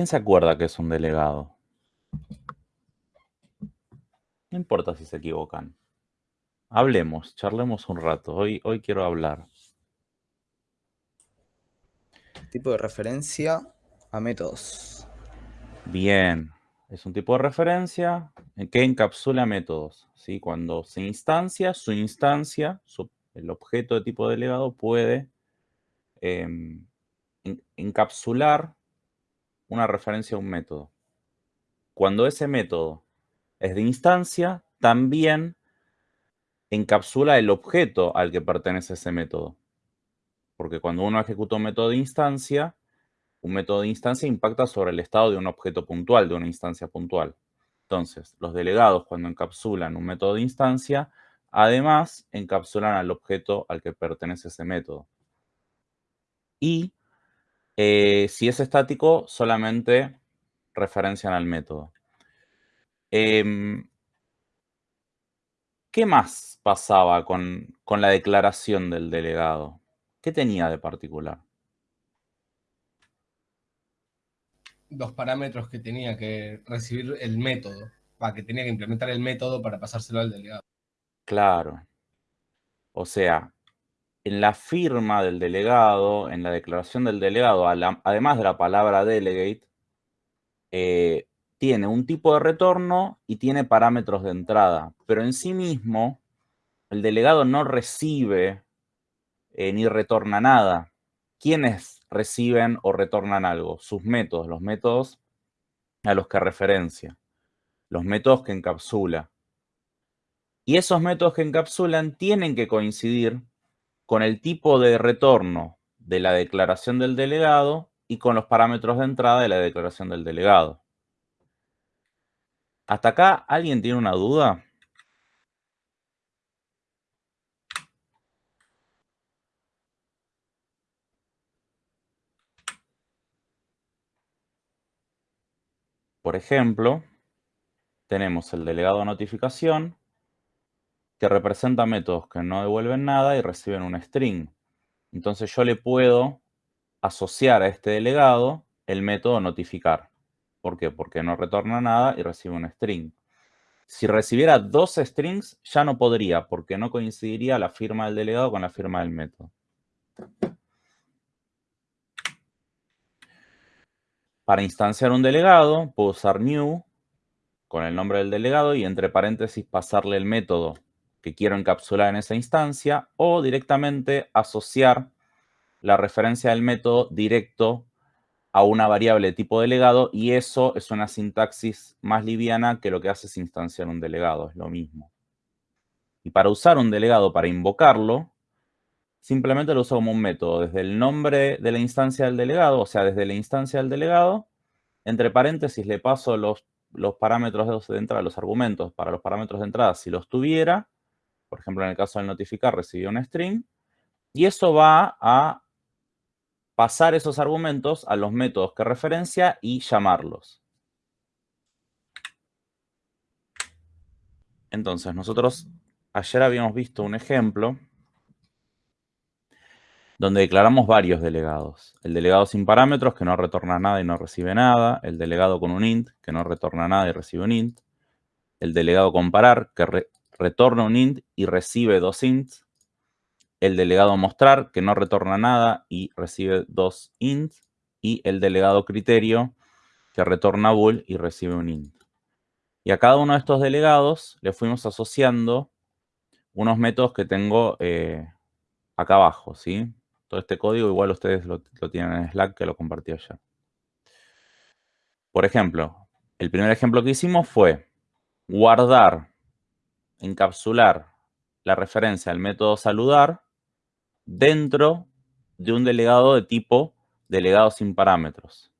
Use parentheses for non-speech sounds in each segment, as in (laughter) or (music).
¿Quién se acuerda que es un delegado? No importa si se equivocan. Hablemos, charlemos un rato. Hoy, hoy quiero hablar. Tipo de referencia a métodos. Bien. Es un tipo de referencia que encapsula métodos. ¿sí? Cuando se instancia, su instancia, el objeto de tipo delegado puede em, encapsular una referencia a un método. Cuando ese método es de instancia, también encapsula el objeto al que pertenece ese método. Porque cuando uno ejecuta un método de instancia, un método de instancia impacta sobre el estado de un objeto puntual, de una instancia puntual. Entonces, los delegados cuando encapsulan un método de instancia, además encapsulan al objeto al que pertenece ese método. Y eh, si es estático, solamente referencian al método. Em, ¿Qué más pasaba con, con la declaración del delegado? ¿Qué tenía de particular? los parámetros que tenía que recibir el método, para que tenía que implementar el método para pasárselo al delegado. Claro. O sea, en la firma del delegado, en la declaración del delegado, además de la palabra delegate, eh, tiene un tipo de retorno y tiene parámetros de entrada. Pero en sí mismo, el delegado no recibe eh, ni retorna nada. ¿Quiénes reciben o retornan algo, sus métodos, los métodos a los que referencia, los métodos que encapsula. Y esos métodos que encapsulan tienen que coincidir con el tipo de retorno de la declaración del delegado y con los parámetros de entrada de la declaración del delegado. ¿Hasta acá alguien tiene una duda? Por ejemplo, tenemos el delegado notificación que representa métodos que no devuelven nada y reciben un string. Entonces yo le puedo asociar a este delegado el método notificar. ¿Por qué? Porque no retorna nada y recibe un string. Si recibiera dos strings, ya no podría, porque no coincidiría la firma del delegado con la firma del método. Para instanciar un delegado, puedo usar new con el nombre del delegado y entre paréntesis pasarle el método que quiero encapsular en esa instancia o directamente asociar la referencia del método directo a una variable tipo delegado y eso es una sintaxis más liviana que lo que hace es instanciar un delegado, es lo mismo. Y para usar un delegado, para invocarlo, simplemente lo uso como un método. Desde el nombre de la instancia del delegado, o sea, desde la instancia del delegado, entre paréntesis le paso los, los parámetros de entrada, los argumentos para los parámetros de entrada si los tuviera. Por ejemplo, en el caso del notificar recibió un string. Y eso va a pasar esos argumentos a los métodos que referencia y llamarlos. Entonces, nosotros ayer habíamos visto un ejemplo donde declaramos varios delegados. El delegado sin parámetros, que no retorna nada y no recibe nada. El delegado con un int, que no retorna nada y recibe un int. El delegado comparar, que retorna un int y recibe dos ints. El delegado mostrar, que no retorna nada y recibe dos ints. Y el delegado criterio, que retorna bool y recibe un int. Y a cada uno de estos delegados le fuimos asociando unos métodos que tengo eh, acá abajo, ¿sí? Todo este código igual ustedes lo, tienen en Slack que lo compartí ayer. Por ejemplo, el primer ejemplo que hicimos fue guardar, encapsular la referencia al método saludar dentro de un delegado de tipo delegado sin parámetros.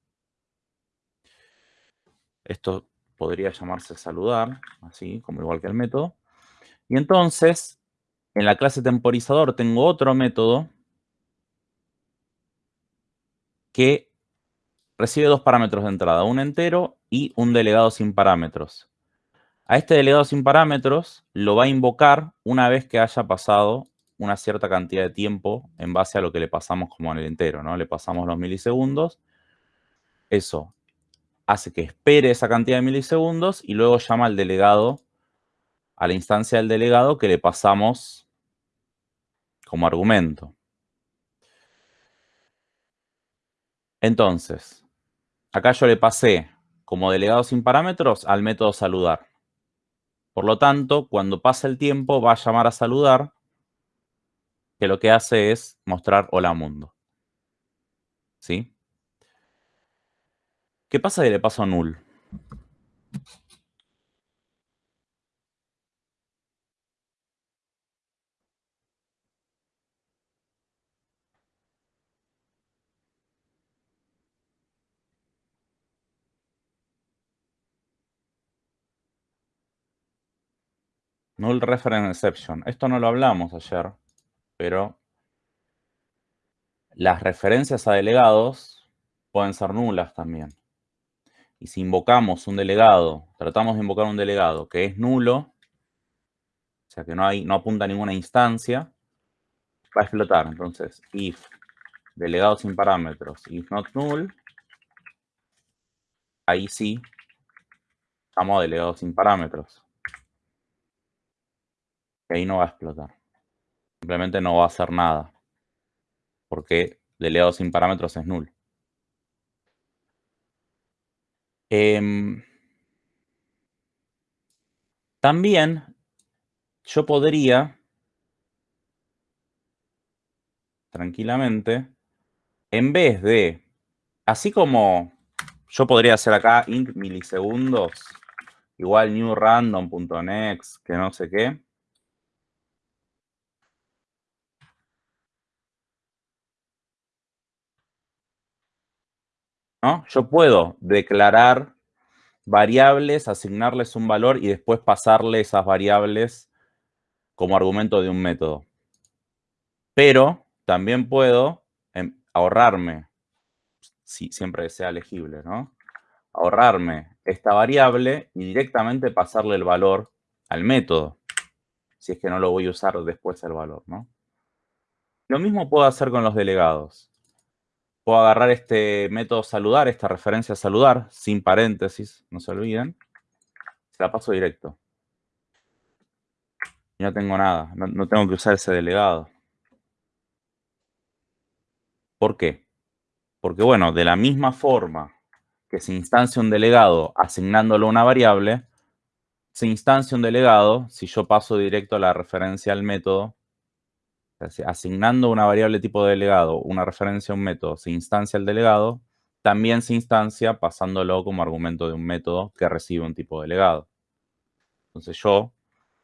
Esto podría llamarse saludar, así como igual que el método. Y entonces, en la clase temporizador tengo otro método que recibe dos parámetros de entrada, un entero y un delegado sin parámetros. A este delegado sin parámetros lo va a invocar una vez que haya pasado una cierta cantidad de tiempo en base a lo que le pasamos como en el entero, ¿no? Le pasamos los milisegundos. Eso. hace que espere esa cantidad de milisegundos y luego llama al delegado, a la instancia del delegado que le pasamos como argumento. Entonces, acá yo le pasé como delegado sin parámetros al método saludar. Por lo tanto, cuando pasa el tiempo va a llamar a saludar, que lo que hace es mostrar hola mundo. ¿Sí? ¿Qué pasa si le paso null? Null reference exception. Esto no lo hablamos ayer, pero las referencias a delegados pueden ser nulas también. Y si invocamos un delegado, tratamos de invocar un delegado que es nulo, o sea que no, hay, no apunta a ninguna instancia, va a explotar. Entonces, if delegado sin parámetros, if not null, ahí sí llamo a delegado sin parámetros. Ahí no va a explotar. Simplemente no va a hacer nada. Porque delegado sin parámetros es null. Em, también yo podría tranquilamente, en vez de, así como yo podría hacer acá int milisegundos, igual new random.next, que no sé qué, Yo puedo declarar variables, asignarles un valor y después pasarle esas variables como argumento de un método. Pero también puedo em, ahorrarme, si siempre sea legible, ¿no? Ahorrarme esta variable y directamente pasarle el valor al método, si es que no lo voy a usar después el valor, ¿no? Lo mismo puedo hacer con los delegados puedo agarrar este método saludar, esta referencia saludar, sin paréntesis, no se olviden. Se la paso directo. Y no tengo nada, no, tengo que usar ese delegado. ¿Por qué? Porque, bueno, de la misma forma que se instancia un delegado asignándolo una variable, se instancia un delegado si yo paso directo la referencia al método asignando una variable tipo de delegado, una referencia a un método, se instancia el delegado, también se instancia pasándolo como argumento de un método que recibe un tipo de delegado. Entonces yo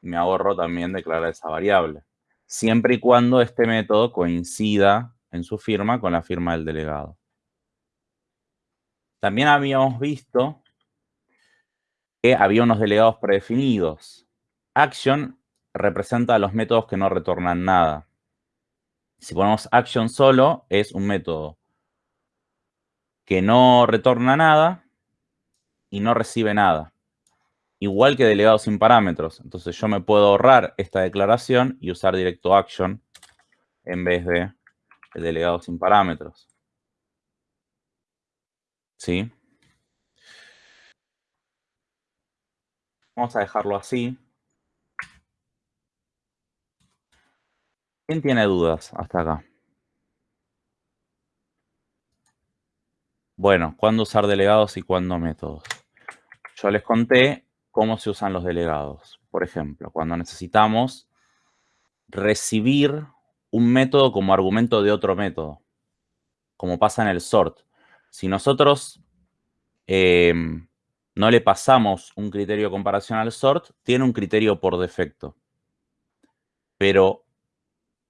me ahorro también declarar esa variable, siempre y cuando este método coincida en su firma con la firma del delegado. También habíamos visto que había unos delegados predefinidos. Action representa a los métodos que no retornan nada. Si ponemos action solo, es un método que no retorna nada y no recibe nada. Igual que delegado sin parámetros. Entonces yo me puedo ahorrar esta declaración y usar directo action en vez de el delegado sin parámetros. ¿Sí? Vamos a dejarlo así. ¿Quién tiene dudas hasta acá? Bueno, ¿cuándo usar delegados y cuándo métodos? Yo les conté cómo se usan los delegados. Por ejemplo, cuando necesitamos recibir un método como argumento de otro método, como pasa en el sort. Si nosotros em, no le pasamos un criterio de comparación al sort, tiene un criterio por defecto. Pero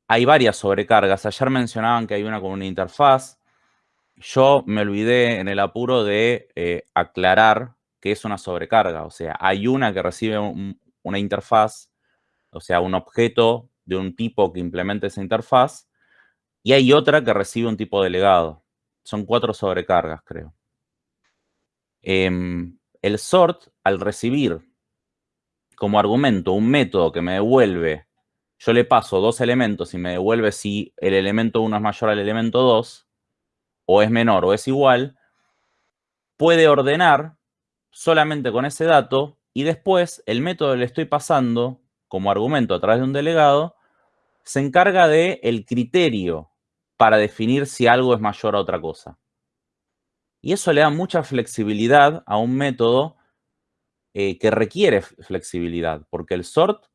hay varias sobrecargas. Ayer mencionaban que hay una con una interfaz. Yo me olvidé en el apuro de eh, aclarar que es una sobrecarga. O sea, hay una que recibe una interfaz, o sea, un objeto de un tipo que implementa esa interfaz, y hay otra que recibe un tipo delegado. Son cuatro sobrecargas, creo. Em, el sort, al recibir como argumento un método que me devuelve yo le paso dos elementos y me devuelve si el elemento 1 es mayor al elemento 2, o es menor o es igual, puede ordenar solamente con ese dato y después el método que le estoy pasando como argumento a través de un delegado se encarga del el criterio para definir si algo es mayor a otra cosa. Y eso le da mucha flexibilidad a un método eh, que requiere flexibilidad, porque el sort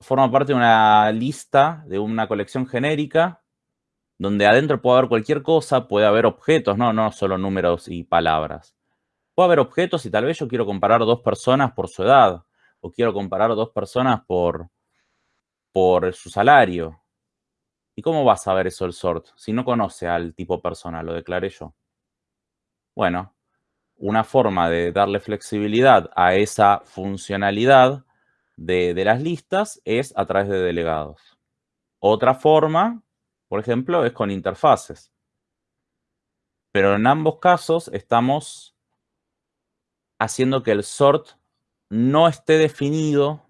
forma parte de una lista, de una colección genérica, donde adentro puede haber cualquier cosa, puede haber objetos, no, no solo números y palabras. Puede haber objetos y tal vez yo quiero comparar dos personas por su edad, o quiero comparar dos personas por, por su salario. ¿Y cómo va a saber eso el sort si no conoce al tipo persona? Lo declaré yo. Bueno, una forma de darle flexibilidad a esa funcionalidad de, las listas es a través de delegados. Otra forma, por ejemplo, es con interfaces. Pero en ambos casos estamos haciendo que el sort no esté definido,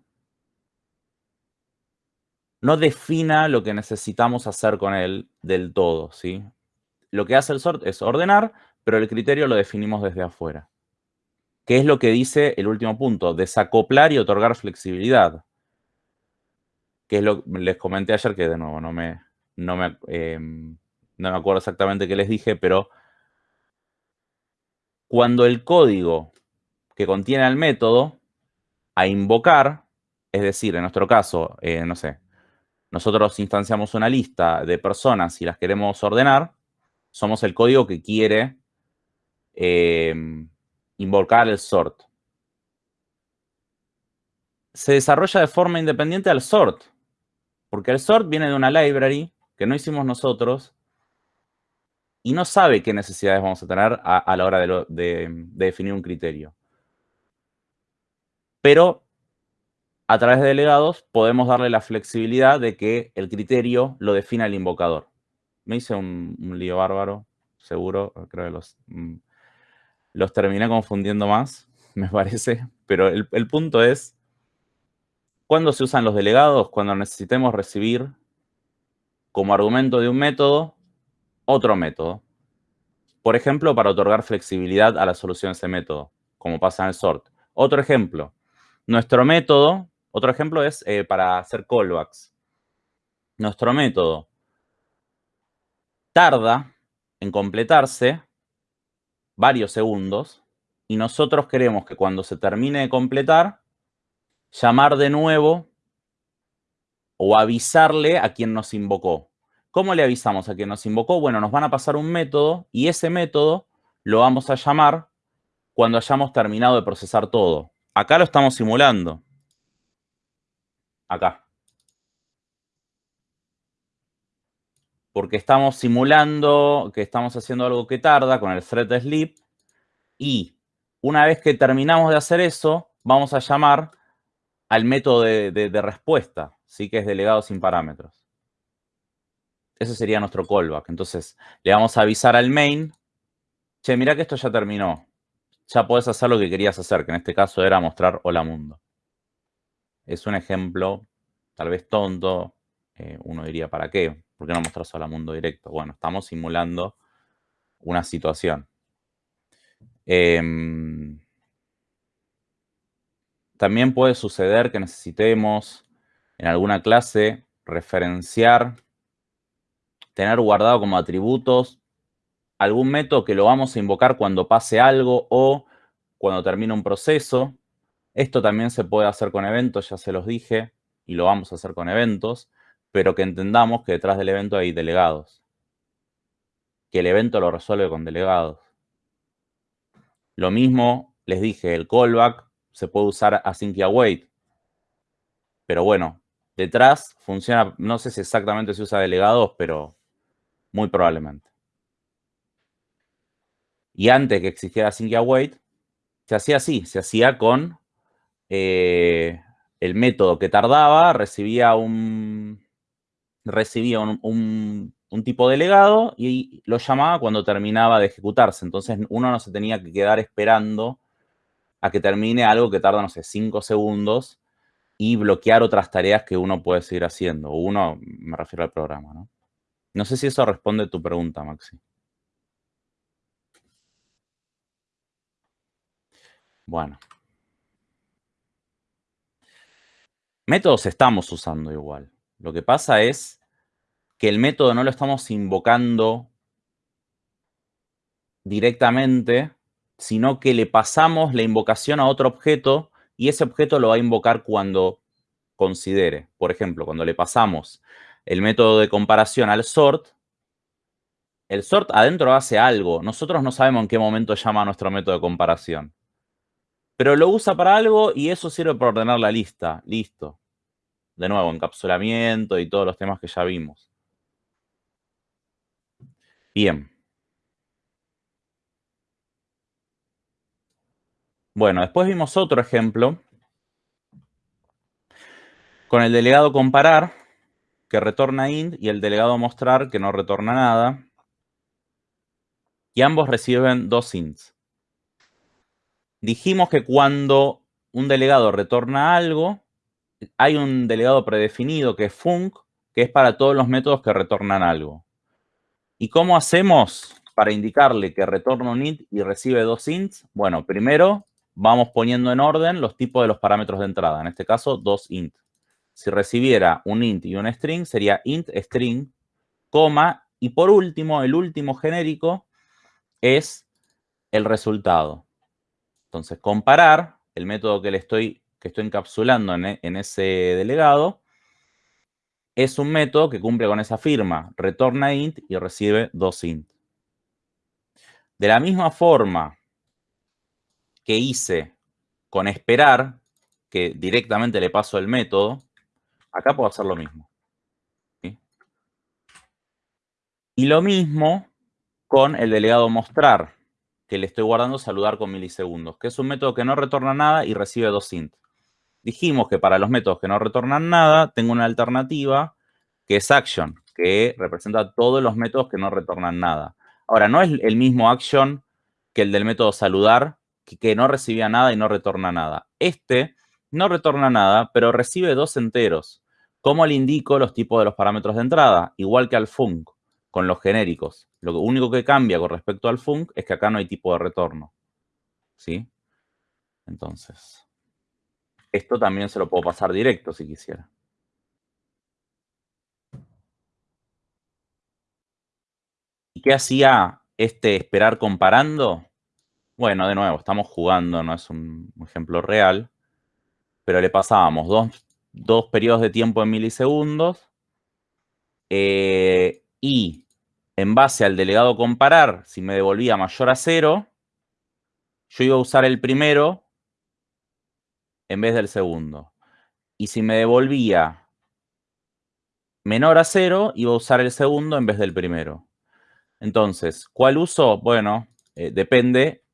no defina lo que necesitamos hacer con él del todo, ¿sí? Lo que hace el sort es ordenar, pero el criterio lo definimos desde afuera. ¿Qué es lo que dice el último punto? Desacoplar y otorgar flexibilidad. Que es lo que les comenté ayer, que de nuevo no me, no me, em, no me acuerdo exactamente qué les dije, pero cuando el código que contiene al método a invocar, es decir, en nuestro caso, eh, no sé, nosotros instanciamos una lista de personas y las queremos ordenar, somos el código que quiere em, invocar el sort. Se desarrolla de forma independiente al sort, porque el sort viene de una library que no hicimos nosotros y no sabe qué necesidades vamos a tener a, la hora de, definir un criterio. Pero a través de delegados podemos darle la flexibilidad de que el criterio lo defina el invocador. Me hice un, lío bárbaro, seguro, creo que los... Los terminé confundiendo más, (laughs) me parece. Pero el, punto es, ¿cuándo se usan los delegados? Cuando necesitemos recibir como argumento de un método otro método. Por ejemplo, para otorgar flexibilidad a la solución de ese método, como pasa en el sort. Otro ejemplo, nuestro método, otro ejemplo es eh, para hacer callbacks. Nuestro método tarda en completarse varios segundos y nosotros queremos que cuando se termine de completar, llamar de nuevo o avisarle a quien nos invocó. ¿Cómo le avisamos a quien nos invocó? Bueno, nos van a pasar un método y ese método lo vamos a llamar cuando hayamos terminado de procesar todo. Acá lo estamos simulando. Acá. Porque estamos simulando que estamos haciendo algo que tarda con el thread sleep y una vez que terminamos de hacer eso, vamos a llamar al método de, respuesta, ¿sí? que es delegado sin parámetros. Ese sería nuestro callback. Entonces, le vamos a avisar al main, che, mira que esto ya terminó. Ya podés hacer lo que querías hacer, que en este caso era mostrar hola mundo. Es un ejemplo, tal vez tonto, eh, uno diría, ¿para qué? ¿Por qué no mostrar solo a mundo directo? Bueno, estamos simulando una situación. Em, también puede suceder que necesitemos en alguna clase referenciar, tener guardado como atributos algún método que lo vamos a invocar cuando pase algo o cuando termine un proceso. Esto también se puede hacer con eventos, ya se los dije, y lo vamos a hacer con eventos pero que entendamos que detrás del evento hay delegados. Que el evento lo resuelve con delegados. Lo mismo, les dije, el callback se puede usar async y await. Pero bueno, detrás funciona, no sé si exactamente se usa delegados, pero muy probablemente. Y antes que existiera async y await, se hacía así, se hacía con eh, el método que tardaba, recibía un, recibía un, tipo de legado y lo llamaba cuando terminaba de ejecutarse. Entonces uno no se tenía que quedar esperando a que termine algo que tarda, no sé, 5 segundos y bloquear otras tareas que uno puede seguir haciendo. Uno, me refiero al programa, ¿no? No sé si eso responde a tu pregunta, Maxi. Bueno. Métodos estamos usando igual. Lo que pasa es que el método no lo estamos invocando directamente, sino que le pasamos la invocación a otro objeto y ese objeto lo va a invocar cuando considere. Por ejemplo, cuando le pasamos el método de comparación al sort, el sort adentro hace algo. Nosotros no sabemos en qué momento llama nuestro método de comparación. Pero lo usa para algo y eso sirve para ordenar la lista. Listo. De nuevo, encapsulamiento y todos los temas que ya vimos. Bien. Bueno, después vimos otro ejemplo con el delegado comparar, que retorna int, y el delegado mostrar, que no retorna nada. Y ambos reciben dos ints. Dijimos que cuando un delegado retorna algo, hay un delegado predefinido que es func, que es para todos los métodos que retornan algo. ¿Y cómo hacemos para indicarle que retorna un int y recibe dos ints? Bueno, primero vamos poniendo en orden los tipos de los parámetros de entrada. En este caso, dos int. Si recibiera un int y un string, sería int string, coma, y por último, el último genérico es el resultado. Entonces, comparar, el método que le estoy, que estoy encapsulando en, en ese delegado, es un método que cumple con esa firma, retorna int y recibe dos int. De la misma forma que hice con esperar, que directamente le paso el método, acá puedo hacer lo mismo. Y lo mismo con el delegado mostrar, que le estoy guardando saludar con milisegundos, que es un método que no retorna nada y recibe dos int. Dijimos que para los métodos que no retornan nada, tengo una alternativa que es action, que representa todos los métodos que no retornan nada. Ahora, no es el mismo action que el del método saludar, que, no recibía nada y no retorna nada. Este no retorna nada, pero recibe dos enteros. ¿Cómo le indico los tipos de los parámetros de entrada? Igual que al func, con los genéricos. Lo único que cambia con respecto al func es que acá no hay tipo de retorno. ¿Sí? Entonces, esto también se lo puedo pasar directo si quisiera. ¿Y qué hacía este esperar comparando? Bueno, de nuevo, estamos jugando, no es un ejemplo real, pero le pasábamos dos, periodos de tiempo en milisegundos eh, y en base al delegado comparar, si me devolvía mayor a cero, yo iba a usar el primero en vez del segundo. Y si me devolvía menor a cero, iba a usar el segundo en vez del primero. Entonces, ¿cuál uso? Bueno, eh, depende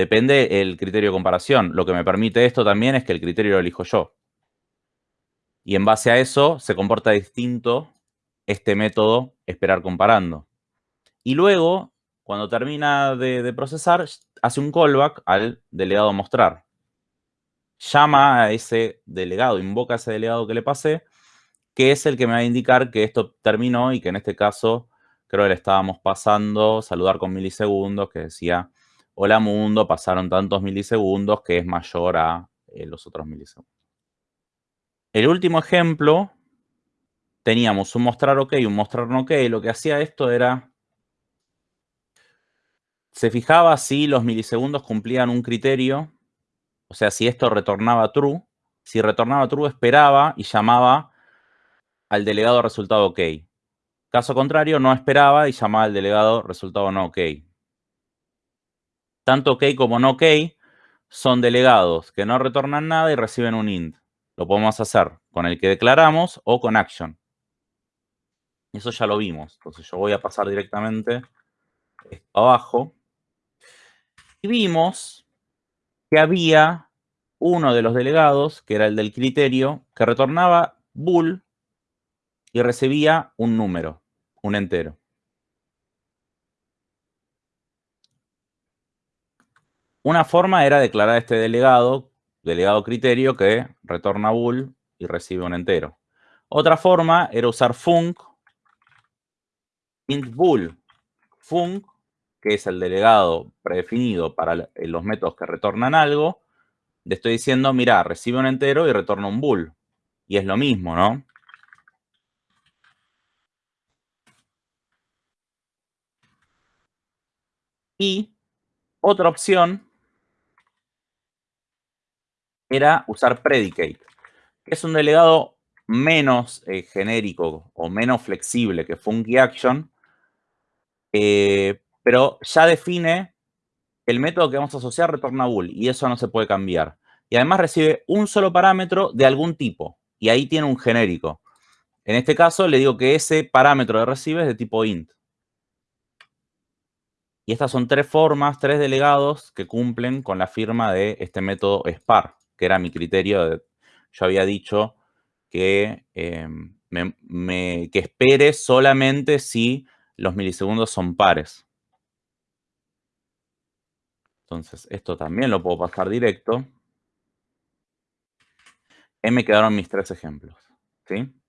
Depende el criterio de comparación. Lo que me permite esto también es que el criterio lo elijo yo. Y en base a eso se comporta distinto este método esperar comparando. Y luego, cuando termina de, procesar, hace un callback al delegado mostrar. Llama a ese delegado, invoca a ese delegado que le pasé, que es el que me va a indicar que esto terminó y que en este caso creo que le estábamos pasando saludar con milisegundos, que decía hola mundo, pasaron tantos milisegundos que es mayor a eh, los otros milisegundos. El último ejemplo, teníamos un mostrar ok y un mostrar no ok. Lo que hacía esto era, se fijaba si los milisegundos cumplían un criterio, o sea, si esto retornaba true. Si retornaba true, esperaba y llamaba al delegado resultado ok. Caso contrario, no esperaba y llamaba al delegado resultado no ok tanto OK como no OK son delegados que no retornan nada y reciben un int. Lo podemos hacer con el que declaramos o con action. Eso ya lo vimos. Entonces yo voy a pasar directamente abajo. Y vimos que había uno de los delegados, que era el del criterio, que retornaba bool y recibía un número, un entero. Una forma era declarar este delegado, delegado criterio, que retorna bool y recibe un entero. Otra forma era usar func int bool func que es el delegado predefinido para eh, los métodos que retornan algo, le estoy diciendo, mira, recibe un entero y retorna un bool. Y es lo mismo, ¿no? Y otra opción era usar predicate, que es un delegado menos eh, genérico o menos flexible que funky action, eh, pero ya define el método que vamos a asociar retorna bool y eso no se puede cambiar. Y además recibe un solo parámetro de algún tipo y ahí tiene un genérico. En este caso le digo que ese parámetro de recibe es de tipo int. Y estas son tres formas, tres delegados que cumplen con la firma de este método spar, que era mi criterio. Yo había dicho que, em, que espere solamente si los milisegundos son pares. Entonces, esto también lo puedo pasar directo. Me quedaron mis tres ejemplos. ¿sí?